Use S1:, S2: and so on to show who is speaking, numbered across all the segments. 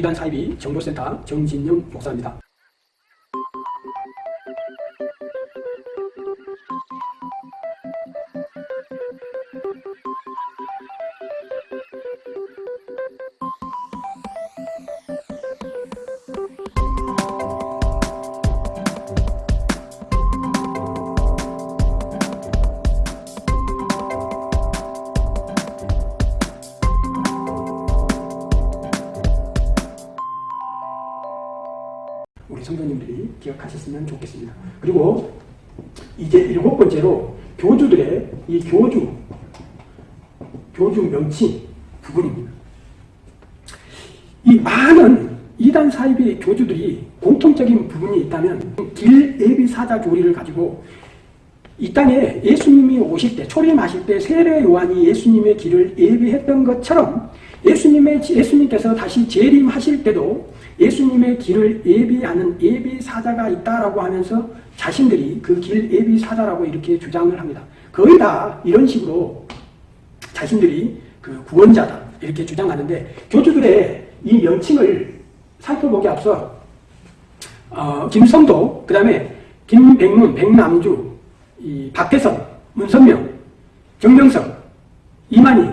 S1: 이단 사이비 정보센터 정진영 목사입니다. 기억하셨으면 좋겠습니다. 그리고 이제 일곱 번째로 교주들의 이 교주, 교주 명칭 부분입니다. 이 많은 이단 사이비 교주들이 공통적인 부분이 있다면 길 예비 사자 교리를 가지고 이 땅에 예수님이 오실 때 초림하실 때 세례 요한이 예수님의 길을 예비했던 것처럼 예수님의 예수님께서 다시 재림하실 때도 예수님의 길을 예비하는 예비 사자가 있다라고 하면서 자신들이 그 길 예비 사자라고 이렇게 주장을 합니다. 거의 다 이런 식으로 자신들이 그 구원자다 이렇게 주장하는데 교주들의 이 명칭을 살펴보기 앞서 어, 김성도 그 다음에 김백문, 백남주, 이 박태선, 문선명, 정명석, 이만희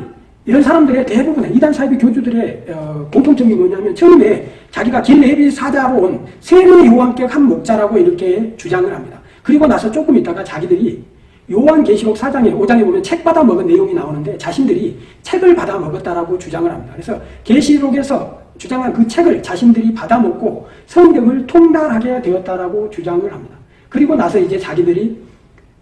S1: 이런 사람들의 대부분의 이단 사이비 교주들의 어, 공통점이 뭐냐면 처음에 자기가 길레비 사자로 온 세례 요한격 한 목자라고 이렇게 주장을 합니다. 그리고 나서 조금 있다가 자기들이 요한계시록 4장에 5장에 보면 책 받아 먹은 내용이 나오는데 자신들이 책을 받아 먹었다라고 주장을 합니다. 그래서 계시록에서 주장한 그 책을 자신들이 받아 먹고 성경을 통달하게 되었다라고 주장을 합니다. 그리고 나서 이제 자기들이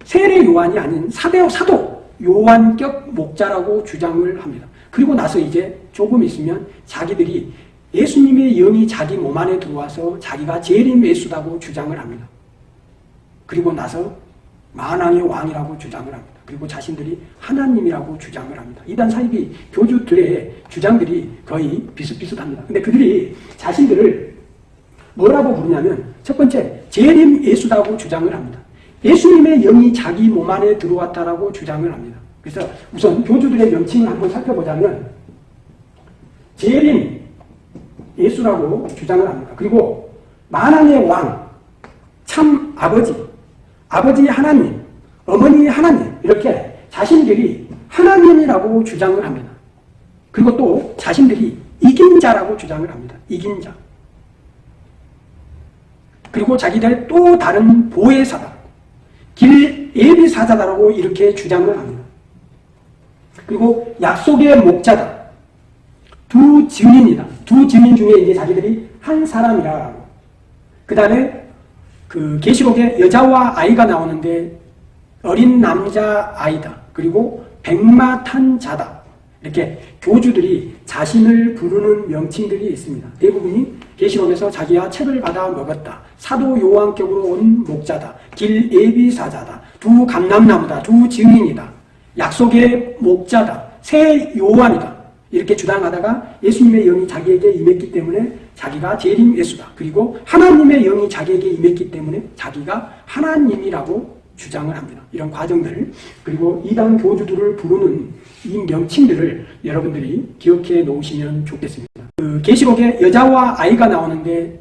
S1: 세례 요한이 아닌 사대 사도 요한격 목자라고 주장을 합니다. 그리고 나서 이제 조금 있으면 자기들이 예수님의 영이 자기 몸 안에 들어와서 자기가 재림 예수다고 주장을 합니다. 그리고 나서 만왕의 왕이라고 주장을 합니다. 그리고 자신들이 하나님이라고 주장을 합니다. 이단 사이비 교주들의 주장들이 거의 비슷비슷합니다. 근데 그들이 자신들을 뭐라고 부르냐면 첫 번째 재림 예수다고 주장을 합니다. 예수님의 영이 자기 몸 안에 들어왔다라고 주장을 합니다. 그래서 우선 교주들의 명칭을 한번 살펴보자면 재림 예수라고 주장을 합니다. 그리고 만왕의 왕, 참 아버지, 아버지 하나님, 어머니 하나님 이렇게 자신들이 하나님이라고 주장을 합니다. 그리고 또 자신들이 이긴 자라고 주장을 합니다. 이긴 자. 그리고 자기들 또 다른 보혜사다. 길 예비사자다라고 이렇게 주장을 합니다. 그리고 약속의 목자다. 두 증인이다. 두 증인 중에 이제 자기들이 한 사람이라고. 그 다음에 그 계시록에 여자와 아이가 나오는데 어린 남자 아이다. 그리고 백마 탄 자다. 이렇게 교주들이 자신을 부르는 명칭들이 있습니다. 대부분이 계시록에서 자기가 책을 받아 먹었다. 사도 요한격으로 온 목자다. 길 예비사자다. 두 감람나무다. 두 증인이다. 약속의 목자다. 새 요한이다. 이렇게 주장하다가 예수님의 영이 자기에게 임했기 때문에 자기가 재림 예수다. 그리고 하나님의 영이 자기에게 임했기 때문에 자기가 하나님이라고 주장을 합니다. 이런 과정들 그리고 이단 교주들을 부르는 이 명칭들을 여러분들이 기억해 놓으시면 좋겠습니다. 그 계시록에 여자와 아이가 나오는데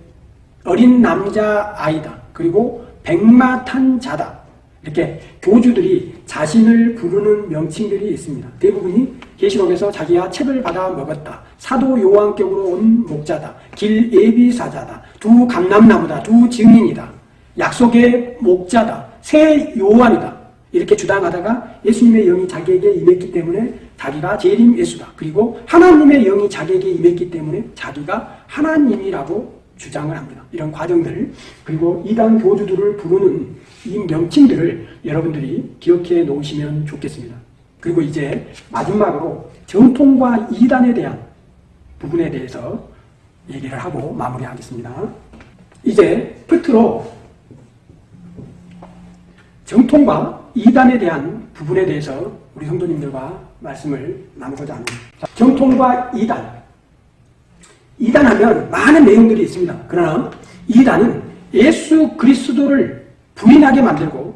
S1: 어린 남자 아이다. 그리고 백마 탄 자다. 이렇게 교주들이 자신을 부르는 명칭들이 있습니다. 대부분이 계시록에서 자기가 책을 받아 먹었다. 사도 요한격으로 온 목자다. 길 예비사자다. 두 감람나무다. 두 증인이다. 약속의 목자다. 새 요한이다. 이렇게 주장하다가 예수님의 영이 자기에게 임했기 때문에 자기가 재림 예수다. 그리고 하나님의 영이 자기에게 임했기 때문에 자기가 하나님이라고 주장을 합니다. 이런 과정들 그리고 이단 교주들을 부르는 이 명칭들을 여러분들이 기억해 놓으시면 좋겠습니다. 그리고 이제 마지막으로 정통과 이단에 대한 부분에 대해서 얘기를 하고 마무리하겠습니다. 이제 끝으로 정통과 이단에 대한 부분에 대해서 우리 성도님들과 말씀을 나누고자 합니다. 정통과 이단. 이단하면 많은 내용들이 있습니다. 그러나 이단은 예수 그리스도를 부인하게 만들고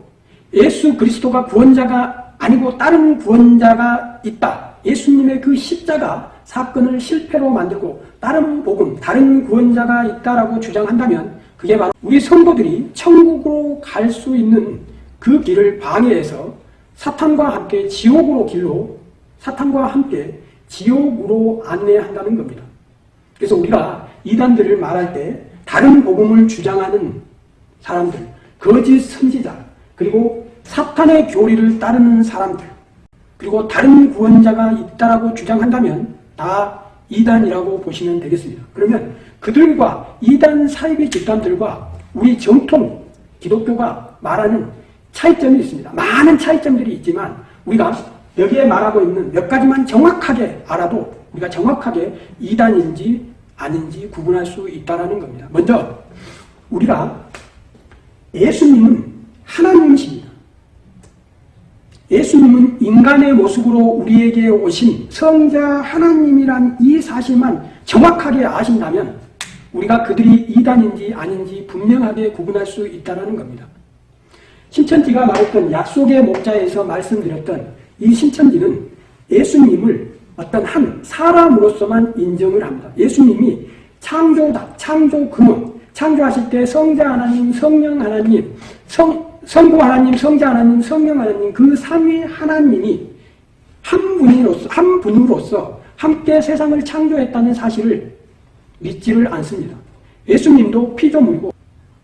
S1: 예수 그리스도가 구원자가 아니고 다른 구원자가 있다. 예수님의 그 십자가 사건을 실패로 만들고 다른 복음, 다른 구원자가 있다라고 주장한다면 그게 바로 우리 성도들이 천국으로 갈 수 있는 그 길을 방해해서 사탄과 함께 지옥으로 길로 사탄과 함께 지옥으로 안내한다는 겁니다. 그래서 우리가 이단들을 말할 때 다른 복음을 주장하는 사람들, 거짓 선지자, 그리고 사탄의 교리를 따르는 사람들, 그리고 다른 구원자가 있다라고 주장한다면 다 이단이라고 보시면 되겠습니다. 그러면 그들과 이단 사이비 집단들과 우리 정통 기독교가 말하는 차이점이 있습니다. 많은 차이점들이 있지만 우리가 여기에 말하고 있는 몇 가지만 정확하게 알아도 우리가 정확하게 이단인지 아닌지 구분할 수 있다는 겁니다. 먼저 우리가 예수님은 하나님이십니다. 예수님은 인간의 모습으로 우리에게 오신 성자 하나님이란 이 사실만 정확하게 아신다면 우리가 그들이 이단인지 아닌지 분명하게 구분할 수 있다는 겁니다. 신천지가 말했던 약속의 목자에서 말씀드렸던 이 신천지는 예수님을 어떤 한 사람으로서만 인정을 합니다. 예수님이 창조다, 창조 근원, 창조하실 때 성자 하나님, 성령 하나님, 성, 성부 하나님, 성자 하나님, 성령 하나님 그 삼위 하나님이 한 분으로서 한 분으로서 함께 세상을 창조했다는 사실을 믿지를 않습니다. 예수님도 피조물이고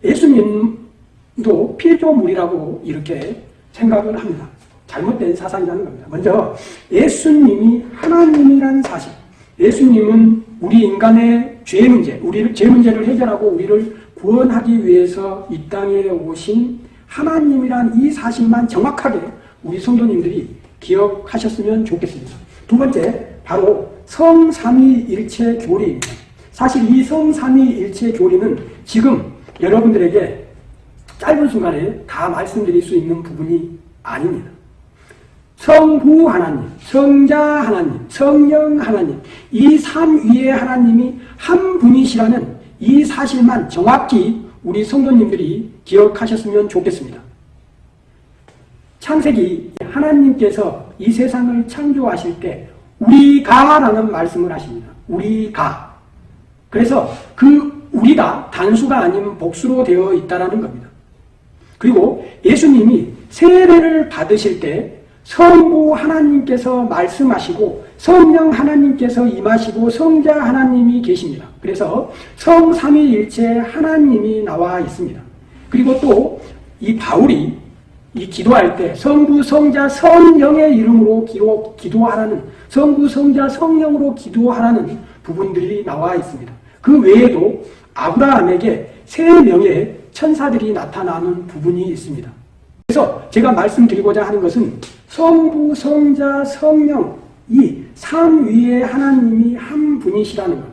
S1: 예수님도 피조물이라고 이렇게 생각을 합니다. 잘못된 사상이라는 겁니다. 먼저 예수님이 하나님이라는 사실. 예수님은 우리 인간의 죄 문제, 우리를 죄 문제를 해결하고 우리를 구원하기 위해서 이 땅에 오신 하나님이란 이 사실만 정확하게 우리 성도님들이 기억하셨으면 좋겠습니다. 두 번째, 바로 성삼위일체 교리입니다. 사실 이 성삼위일체 교리는 지금 여러분들에게 짧은 순간에 다 말씀드릴 수 있는 부분이 아닙니다. 성부 하나님, 성자 하나님, 성령 하나님, 이 삼위의 하나님이 한 분이시라는 이 사실만 정확히 우리 성도님들이 기억하셨으면 좋겠습니다. 창세기 하나님께서 이 세상을 창조하실 때 우리가라는 말씀을 하십니다. 우리가. 그래서 그 우리가 단수가 아닌 복수로 되어 있다는 겁니다. 그리고 예수님이 세례를 받으실 때 성부 하나님께서 말씀하시고 성령 하나님께서 임하시고 성자 하나님이 계십니다. 그래서 성삼위일체 하나님이 나와 있습니다. 그리고 또 이 바울이 이 기도할 때 성부 성자 성령의 이름으로 기도, 기도하라는 성부 성자 성령으로 기도하라는 부분들이 나와 있습니다. 그 외에도 아브라함에게 세 명의 천사들이 나타나는 부분이 있습니다. 그래서 제가 말씀드리고자 하는 것은 성부, 성자, 성령 이 삼위의 하나님이 한 분이시라는 것.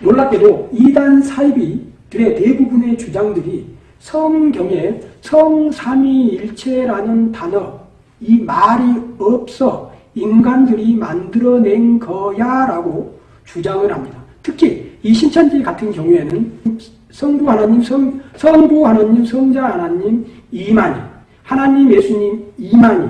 S1: 놀랍게도 이단 사이비들의 대부분의 주장들이 성경에 성삼위일체라는 단어 이 말이 없어 인간들이 만들어낸 거야 라고 주장을 합니다. 특히 이 신천지 같은 경우에는 성부 하나님, 성, 성부 하나님, 성자 하나님, 이만희, 하나님, 예수님, 이만희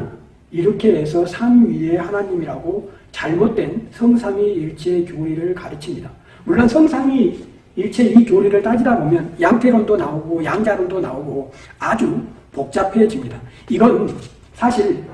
S1: 이렇게 해서 삼위의 하나님이라고 잘못된 성삼위일체 교리를 가르칩니다. 물론 성삼위 일체 이 교리를 따지다 보면 양태론도 나오고 양자론도 나오고 아주 복잡해집니다. 이건 사실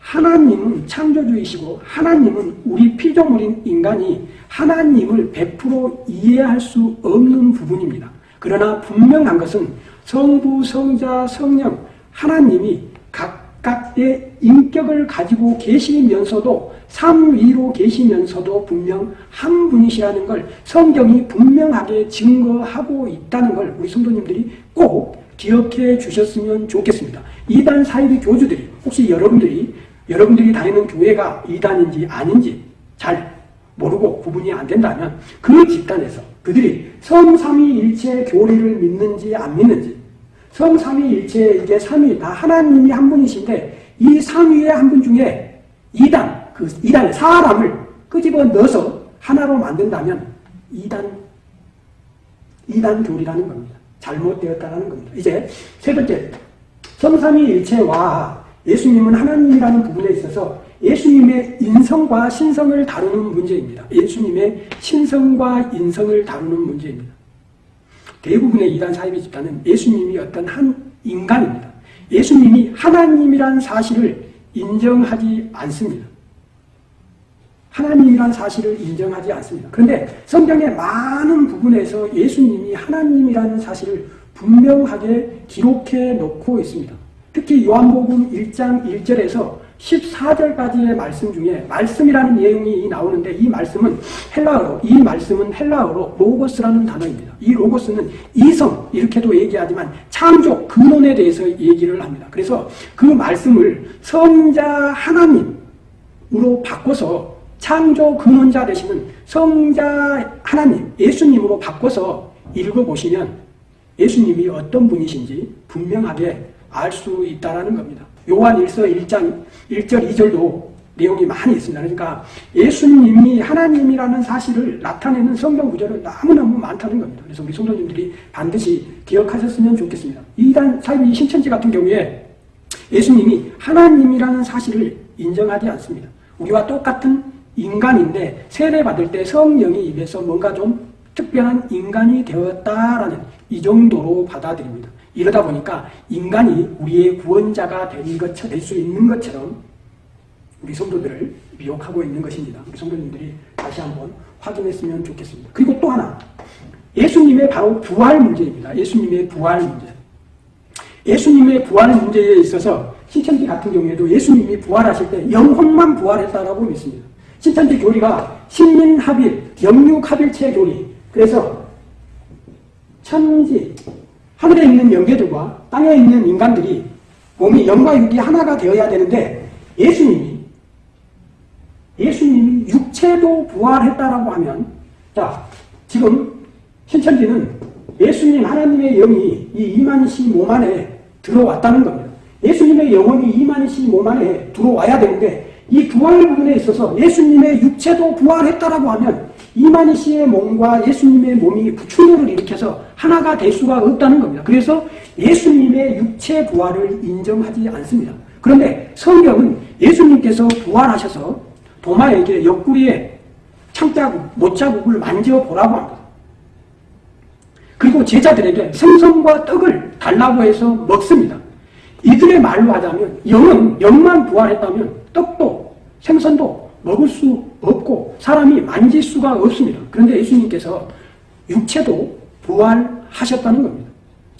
S1: 하나님은 창조주이시고 하나님은 우리 피조물인 인간이 하나님을 100% 이해할 수 없는 부분입니다. 그러나 분명한 것은 성부, 성자, 성령 하나님이 각각의 인격을 가지고 계시면서도 삼위로 계시면서도 분명 한 분이시라는 걸 성경이 분명하게 증거하고 있다는 걸 우리 성도님들이 꼭 기억해 주셨으면 좋겠습니다. 이단 사이비 교주들이 혹시 여러분들이 여러분들이 다니는 교회가 이단인지 아닌지 잘 모르고 구분이 안 된다면 그 집단에서 그들이 성삼위일체 교리를 믿는지 안 믿는지 성삼위일체 이게 삼위 다 하나님이 한 분이신데 이 삼위의 한 분 중에 이단 그 이단의 사람을 끄집어 넣어서 하나로 만든다면 이단 이단 교리라는 겁니다. 잘못되었다는 겁니다. 이제 세 번째 성삼위일체와 예수님은 하나님이라는 부분에 있어서 예수님의 인성과 신성을 다루는 문제입니다. 예수님의 신성과 인성을 다루는 문제입니다. 대부분의 이단 사이비 집단은 예수님이 어떤 한 인간입니다. 예수님이 하나님이란 사실을 인정하지 않습니다. 하나님이란 사실을 인정하지 않습니다. 그런데 성경의 많은 부분에서 예수님이 하나님이라는 사실을 분명하게 기록해 놓고 있습니다. 특히 요한복음 1장 1절에서 14절까지의 말씀 중에 말씀이라는 내용이 나오는데 이 말씀은 헬라어로 이 말씀은 헬라어로 로고스라는 단어입니다. 이 로고스는 이성 이렇게도 얘기하지만 창조 근원에 대해서 얘기를 합니다. 그래서 그 말씀을 성자 하나님으로 바꿔서 창조 근원자 되시는 성자 하나님 예수님으로 바꿔서 읽어보시면 예수님이 어떤 분이신지 분명하게 알 수 있다는 겁니다. 요한 1서 1장 1절 2절도 내용이 많이 있습니다. 그러니까 예수님이 하나님이라는 사실을 나타내는 성경 구절은 너무너무 많다는 겁니다. 그래서 우리 성도님들이 반드시 기억하셨으면 좋겠습니다. 이단 사이비 신천지 같은 경우에 예수님이 하나님이라는 사실을 인정하지 않습니다. 우리와 똑같은 인간인데 세례받을 때 성령이 입에서 뭔가 좀 특별한 인간이 되었다라는 이 정도로 받아들입니다. 이러다 보니까 인간이 우리의 구원자가 될 수 있는 것처럼 우리 성도들을 미혹하고 있는 것입니다. 우리 성도님들이 다시 한번 확인했으면 좋겠습니다. 그리고 또 하나 예수님의 바로 부활 문제입니다. 예수님의 부활 문제. 예수님의 부활 문제에 있어서 신천지 같은 경우에도 예수님이 부활하실 때 영혼만 부활했다라고 믿습니다. 신천지 교리가 신민합일, 영육합일체 교리. 그래서 천지, 하늘에 있는 영계들과 땅에 있는 인간들이 몸이 영과 육이 하나가 되어야 되는데 예수님이 예수님이 육체도 부활했다라고 하면 자 지금 신천지는 예수님 하나님의 영이 이 이만희 씨몸 안에 들어왔다는 겁니다. 예수님의 영혼이 이만희 씨몸 안에 들어와야 되는데 이 부활 부분에 있어서 예수님의 육체도 부활했다라고 하면 이만희 씨의 몸과 예수님의 몸이 충돌을 일으켜서 하나가 될 수가 없다는 겁니다. 그래서 예수님의 육체 부활을 인정하지 않습니다. 그런데 성경은 예수님께서 부활하셔서 도마에게 옆구리에 창자국, 못자국을 만져보라고 합니다. 그리고 제자들에게 생선과 떡을 달라고 해서 먹습니다. 이들의 말로 하자면 영은 영만 부활했다면 떡도 생선도 먹을 수 없고 사람이 만질 수가 없습니다. 그런데 예수님께서 육체도 부활하셨다는 겁니다.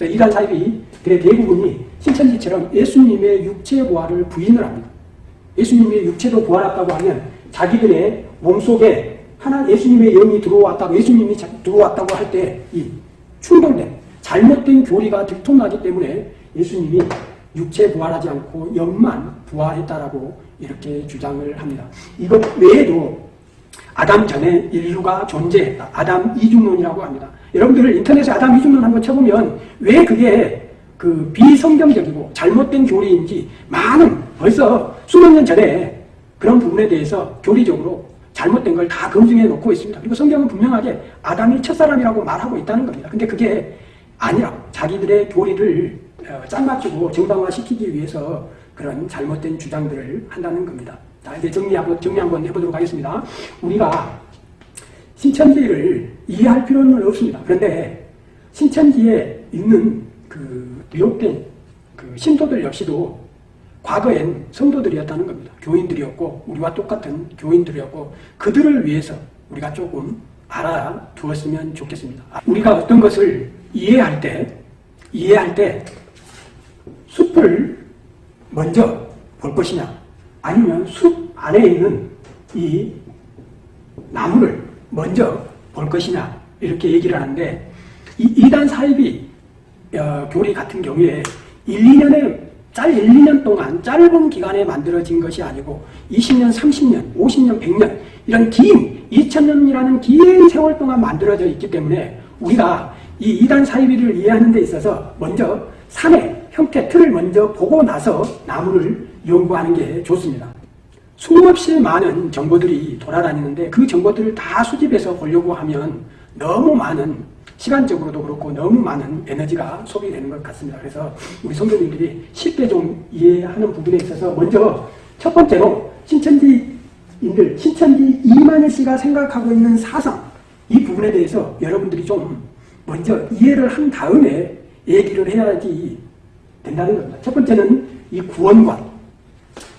S1: 이단 사입이 대부분이 신천지처럼 예수님의 육체 부활을 부인을 합니다. 예수님의 육체도 부활했다고 하면 자기들의 몸속에 하나 예수님의 영이 들어왔다고 예수님이 들어왔다고 할 때 이 충돌된 잘못된 교리가 들통나기 때문에 예수님이 육체 부활하지 않고 영만 부활했다라고 이렇게 주장을 합니다. 이것 외에도 아담 전에 인류가 존재했다. 아담 이중론이라고 합니다. 여러분들 인터넷에 아담 이중론 한번 쳐보면 왜 그게 그 비성경적이고 잘못된 교리인지 많은 벌써 수백 년 전에 그런 부분에 대해서 교리적으로 잘못된 걸 다 검증해 놓고 있습니다. 그리고 성경은 분명하게 아담이 첫사람이라고 말하고 있다는 겁니다. 근데 그게 아니라 자기들의 교리를 어, 짝 맞추고 정당화시키기 위해서 그런 잘못된 주장들을 한다는 겁니다. 자, 이제 정리하고, 정리 한번 해보도록 하겠습니다. 우리가 신천지를 이해할 필요는 없습니다. 그런데 신천지에 있는 그 미혹된 그 신도들 역시도 과거엔 성도들이었다는 겁니다. 교인들이었고 우리와 똑같은 교인들이었고 그들을 위해서 우리가 조금 알아두었으면 좋겠습니다. 우리가 어떤 것을 이해할 때 이해할 때 숲을 먼저 볼 것이냐? 아니면 숲 안에 있는 이 나무를 먼저 볼 것이냐? 이렇게 얘기를 하는데 이 이단 사입이 어, 교리 같은 경우에 1, 2년에 짤 1, 2년 동안 짧은 기간에 만들어진 것이 아니고 20년, 30년, 50년, 100년 이런 긴 2000년이라는 긴 세월 동안 만들어져 있기 때문에 우리가 이 이단 사이비를 이해하는 데 있어서 먼저 산의 형태, 틀을 먼저 보고 나서 나무를 연구하는 게 좋습니다. 수없이 많은 정보들이 돌아다니는데 그 정보들을 다 수집해서 보려고 하면 너무 많은 시간적으로도 그렇고 너무 많은 에너지가 소비되는 것 같습니다. 그래서 우리 성도님들이 쉽게 좀 이해하는 부분에 있어서 먼저 첫 번째로 신천지인들, 신천지 이만희 씨가 생각하고 있는 사상, 이 부분에 대해서 여러분들이 좀 먼저 이해를 한 다음에 얘기를 해야지 된다는 겁니다. 첫 번째는 이 구원관,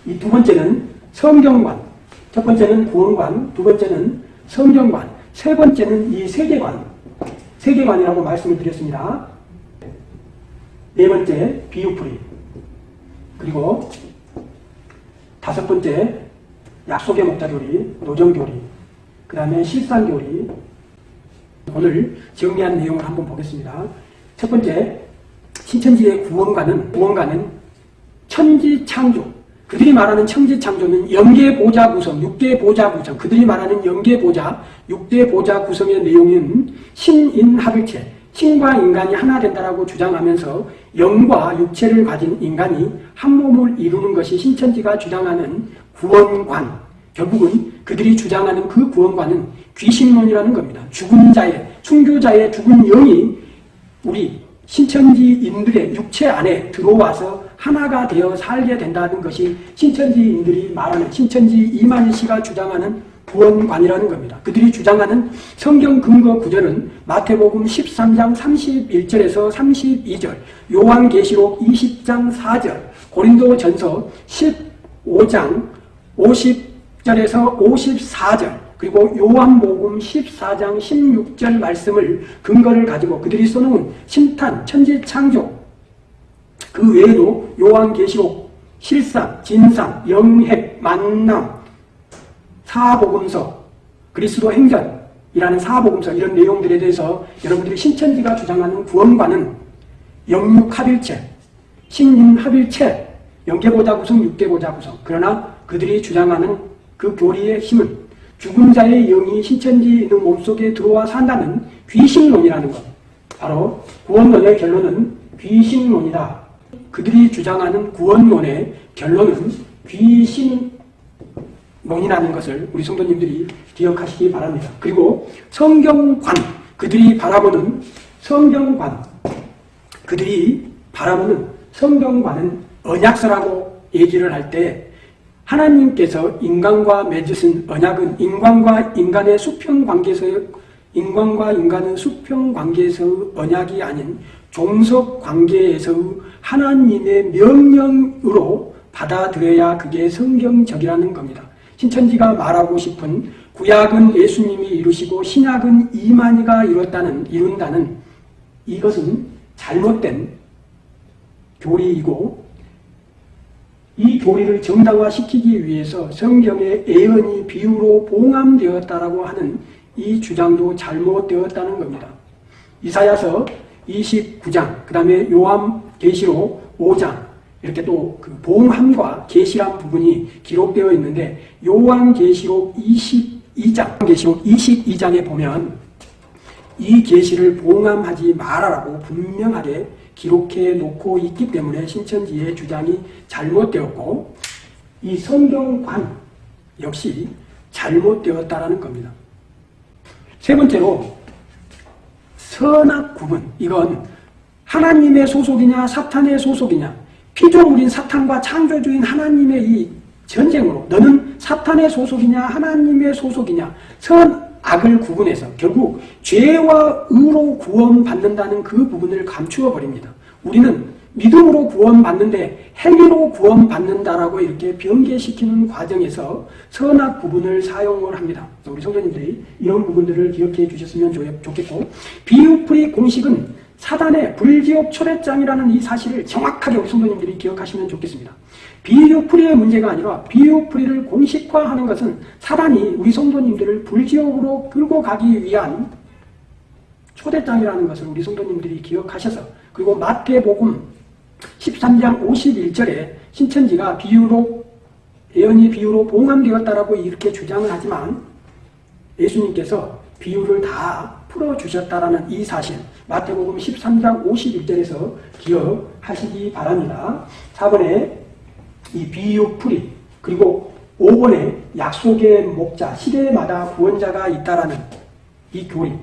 S1: 이 두 번째는 성경관, 첫 번째는 구원관, 두 번째는 성경관, 세 번째는 이 세계관, 세계관이라고 말씀을 드렸습니다. 네 번째 비유풀이, 그리고 다섯 번째 약속의 목자교리, 노정교리, 그 다음에 실상교리, 오늘 정리한 내용을 한번 보겠습니다. 첫 번째, 신천지의 구원가는, 구원가는 천지창조. 그들이 말하는 천지창조는 영계보자 구성, 육계보자 구성, 그들이 말하는 영계보자, 육계보자 구성의 내용은 신인합일체, 신과 인간이 하나 된다라고 주장하면서 영과 육체를 가진 인간이 한 몸을 이루는 것이 신천지가 주장하는 구원관. 결국은 그들이 주장하는 그 구원관은 귀신론이라는 겁니다. 죽은 자의, 순교자의 죽은 영이 우리 신천지 인들의 육체 안에 들어와서 하나가 되어 살게 된다는 것이 신천지인들이 말하는 신천지 이만희 씨가 주장하는 구원관이라는 겁니다. 그들이 주장하는 성경 근거 구절은 마태복음 13장 31절에서 32절, 요한계시록 20장 4절, 고린도전서 15장 50절에서 54절, 그리고 요한복음 14장 16절 말씀을 근거를 가지고 그들이 써놓은 신탄, 천지창조. 그 외에도 요한계시록, 실상, 진상, 영핵, 만남, 사복음서, 그리스도 행전이라는 사복음서 이런 내용들에 대해서 여러분들이 신천지가 주장하는 구원과는 영육합일체, 신인합일체, 영계보자 구성, 육계보자 구성. 그러나 그들이 주장하는 그 교리의 힘은 죽은 자의 영이 신천지 있는 몸속에 들어와 산다는 귀신론이라는 것. 바로 구원론의 결론은 귀신론이다. 그들이 주장하는 구원론의 결론은 귀신론이라는 것을 우리 성도님들이 기억하시기 바랍니다. 그리고 성경관, 그들이 바라보는 성경관, 그들이 바라보는 성경관은 언약서라고 얘기를 할 때 하나님께서 인간과 맺으신 언약은 인간과 인간의 수평 관계에서 인간과 인간의 수평 관계에서 언약이 아닌 종속 관계에서 하나님의 명령으로 받아들여야 그게 성경적이라는 겁니다. 신천지가 말하고 싶은 구약은 예수님이 이루시고 신약은 이만희가 이뤘다는 이룬다는 이것은 잘못된 교리이고 이 교리를 정당화시키기 위해서 성경의 예언이 비유로 봉함되었다라고 하는 이 주장도 잘못되었다는 겁니다. 이사야서 29장, 그 다음에 요한계시록 5장 이렇게 또 그 봉함과 계시란 부분이 기록되어 있는데 요한 계시록 22장, 계시록 22장에 보면 이 계시를 봉함하지 말아라고 분명하게 기록해 놓고 있기 때문에 신천지의 주장이 잘못되었고 이 성경관 역시 잘못되었다라는 겁니다. 세 번째로 선악 구분. 이건 하나님의 소속이냐 사탄의 소속이냐. 피조물인 사탄과 창조주인 하나님의 이 전쟁으로 너는 사탄의 소속이냐 하나님의 소속이냐. 선 악을 구분해서 결국 죄와 의로 구원받는다는 그 부분을 감추어 버립니다. 우리는 믿음으로 구원받는데 행위로 구원받는다라고 이렇게 변개시키는 과정에서 선악 구분을 사용을 합니다. 우리 성도님들이 이런 부분들을 기억해 주셨으면 좋겠고 비유풀이 공식은 사단의 불지옥 초래장이라는 이 사실을 정확하게 우리 성도님들이 기억하시면 좋겠습니다. 비유풀이의 문제가 아니라 비유풀이를 공식화하는 것은 사단이 우리 성도님들을 불지옥으로 끌고 가기 위한 초대장이라는 것을 우리 성도님들이 기억하셔서 그리고 마태복음 13장 51절에 신천지가 비유로 예언이 비유로 봉함되었다라고 이렇게 주장을 하지만 예수님께서 비유를 다 풀어주셨다라는 이 사실 마태복음 13장 51절에서 기억하시기 바랍니다. 4번에 이 비유풀이 그리고 5번에 약속의 목자 시대마다 구원자가 있다라는 이 교리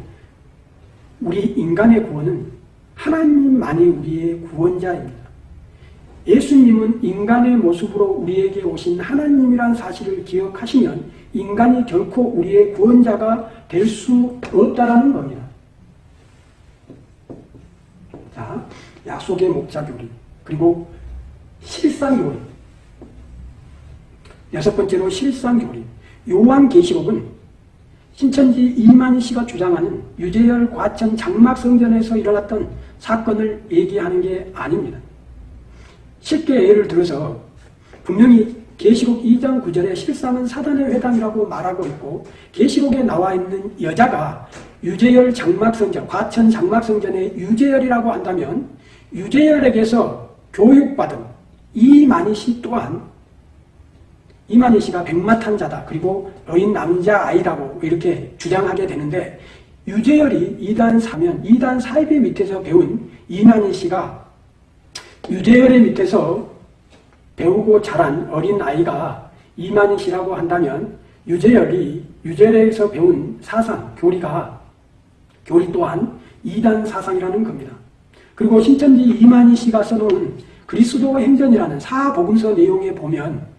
S1: 우리 인간의 구원은 하나님만이 우리의 구원자입니다. 예수님은 인간의 모습으로 우리에게 오신 하나님이란 사실을 기억하시면 인간이 결코 우리의 구원자가 될 수 없다라는 겁니다. 자, 약속의 목자 교리 그리고 실상 교리 여섯 번째로 실상 교리 요한계시록은 신천지 이만희 씨가 주장하는 유재열 과천 장막성전에서 일어났던 사건을 얘기하는 게 아닙니다. 쉽게 예를 들어서 분명히 계시록 2장 9절에 실상은 사단의 회당이라고 말하고 있고 계시록에 나와 있는 여자가 유재열 장막성전, 과천 장막성전의 유재열이라고 한다면 유재열에게서 교육받은 이만희 씨 또한 이만희 씨가 백마탄자다. 그리고 여인 남자 아이라고 이렇게 주장하게 되는데 유재열이 2단 사면 2단 사입의 밑에서 배운 이만희 씨가 유재열의 밑에서 배우고 자란 어린 아이가 이만희 씨라고 한다면 유재열이 유재열에서 배운 사상, 교리가 교리 또한 2단 사상이라는 겁니다. 그리고 신천지 이만희 씨가 써놓은 그리스도 행전이라는 사복음서 내용에 보면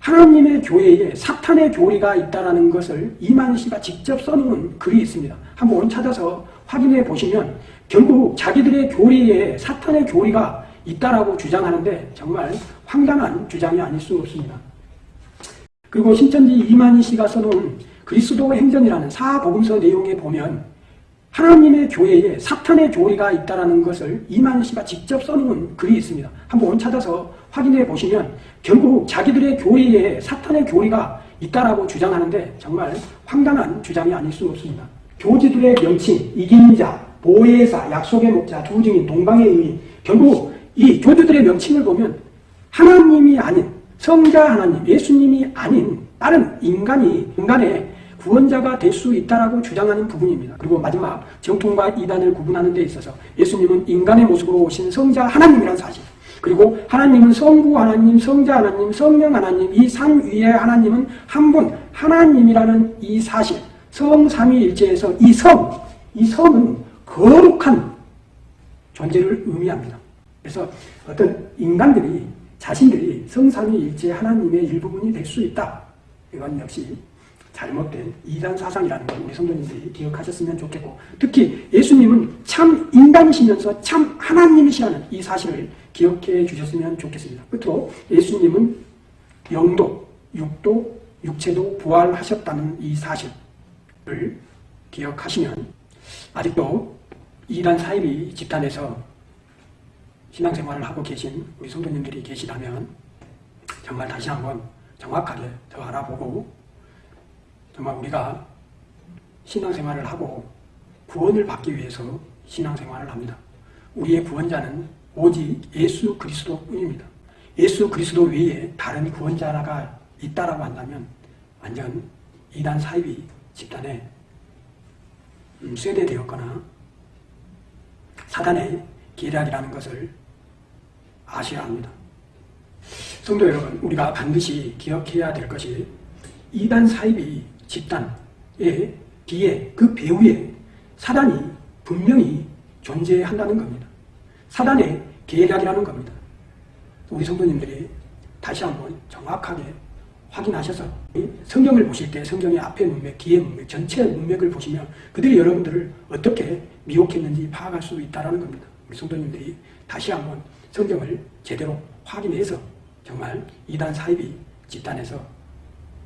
S1: 하나님의 교회에 사탄의 교리가 있다는 것을 이만희 씨가 직접 써놓은 글이 있습니다. 한번 찾아서 확인해 보시면 결국 자기들의 교리에 사탄의 교리가 있다라고 주장하는데 정말 황당한 주장이 아닐 수 없습니다. 그리고 신천지 이만희 씨가 써놓은 그리스도 행전이라는 사복음서 내용에 보면 하나님의 교회에 사탄의 교리가 있다는 것을 이만희 씨가 직접 써놓은 글이 있습니다. 한번 찾아서 확인해 보시면 결국 자기들의 교리에 사탄의 교리가 있다라고 주장하는데 정말 황당한 주장이 아닐 수 없습니다. 교지들의 명칭, 이긴 자, 보혜사, 약속의 목자, 두 증인, 동방의 의인 결국 이 교주들의 명칭을 보면 하나님이 아닌 성자 하나님, 예수님이 아닌 다른 인간이 인간의 구원자가 될 수 있다라고 주장하는 부분입니다. 그리고 마지막 정통과 이단을 구분하는 데 있어서 예수님은 인간의 모습으로 오신 성자 하나님이라는 사실 그리고 하나님은 성부 하나님, 성자 하나님, 성령 하나님 이 삼위의 하나님은 한 분 하나님이라는 이 사실 성삼위일체에서 이 성, 이 성은 거룩한 존재를 의미합니다. 그래서 어떤 인간들이 자신들이 성삼위일체 하나님의 일부분이 될 수 있다. 이건 역시 잘못된 이단 사상이라는 걸 우리 성도님들이 기억하셨으면 좋겠고 특히 예수님은 참 인간이시면서 참 하나님이시라는 이 사실을 기억해 주셨으면 좋겠습니다. 끝으로 예수님은 영도, 육도, 육체도 부활하셨다는 이 사실을 기억하시면 아직도 이단 사이비 집단에서 신앙생활을 하고 계신 우리 성도님들이 계시다면 정말 다시 한번 정확하게 더 알아보고 정말 우리가 신앙생활을 하고 구원을 받기 위해서 신앙생활을 합니다. 우리의 구원자는 오직 예수 그리스도뿐입니다. 예수 그리스도 외에 다른 구원자가 있다라고 한다면 완전 이단 사이비 집단에 음, 쇠대되었거나 사단의 계략이라는 것을 아셔야 합니다. 성도 여러분, 우리가 반드시 기억해야 될 것이 이단 사이비 집단의 뒤에 그 배후에 사단이 분명히 존재한다는 겁니다. 사단의 계략이라는 겁니다. 우리 성도님들이 다시 한번 정확하게 확인하셔서 성경을 보실 때 성경의 앞에 문맥, 뒤에 문맥, 전체 문맥을 보시면 그들이 여러분들을 어떻게 미혹했는지 파악할 수 있다는 겁니다. 우리 성도님들이 다시 한번 성경을 제대로 확인해서 정말 이단 사이비 집단에서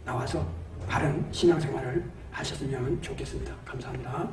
S1: 나와서 바른 신앙생활을 하셨으면 좋겠습니다. 감사합니다.